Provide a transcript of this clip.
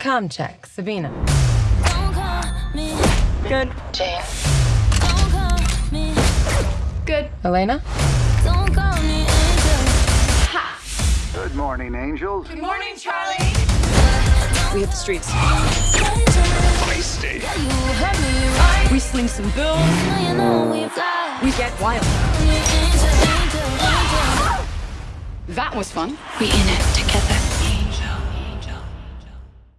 Com check, Sabina. Good. Jane. Good. Elena? Good morning, angels. Good morning, Charlie. We hit the streets. Feisty. We sling some bills. We get wild. That was fun. We in it together.